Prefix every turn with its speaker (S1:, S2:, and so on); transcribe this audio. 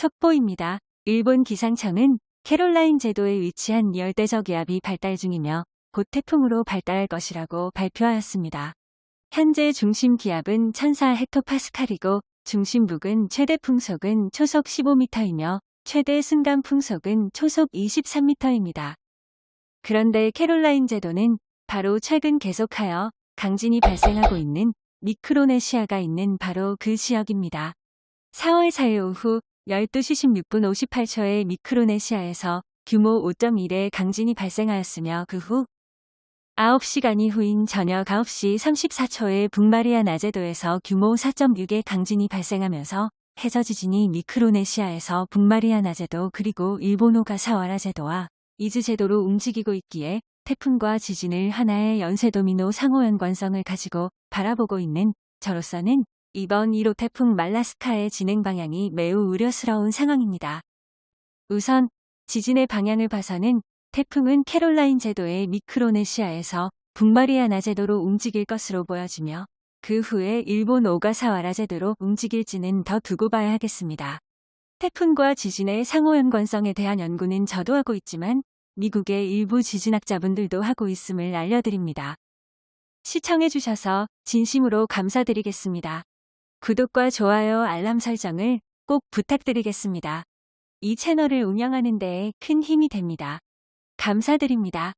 S1: 속보입니다. 일본 기상청은 캐롤라인 제도에 위치한 열대적 기압이 발달 중이며 곧 태풍으로 발달할 것이라고 발표하였습니다. 현재 중심 기압은 1004 헥토파스칼이고 중심북은 최대 풍속은 초속 15m이며 최대 순간 풍속은 초속 23m입니다. 그런데 캐롤라인 제도는 바로 최근 계속하여 강진이 발생하고 있는 미크로네시아가 있는 바로 그 지역입니다. 4월 4일 오후 12시 16분 58초에 미크로네시아에서 규모 5.1의 강진이 발생하였으며 그 후 9시간이 후인 저녁 9시 34초에 북마리아나 제도에서 규모 4.6의 강진이 발생하면서 해저 지진이 미크로네시아에서 북마리아나 제도 그리고 일본 오가사와라 제도와 이즈 제도로 움직이고 있기에 태풍과 지진을 하나의 연쇄 도미노 상호 연관성을 가지고 바라보고 있는 저로서는 이번 1호 태풍 말라스카의 진행 방향이 매우 우려스러운 상황입니다. 우선 지진의 방향을 봐서는 태풍은 캐롤라인 제도의 미크로네시아에서 북마리아나 제도로 움직일 것으로 보여지며 그 후에 일본 오가사와라 제도로 움직일지는 더 두고 봐야 하겠습니다. 태풍과 지진의 상호 연관성에 대한 연구는 저도 하고 있지만 미국의 일부 지진학자분들도 하고 있음을 알려드립니다. 시청해주셔서 진심으로 감사드리겠습니다. 구독과 좋아요 알람 설정을 꼭 부탁드리겠습니다. 이 채널을 운영하는 데에 큰 힘이 됩니다. 감사드립니다.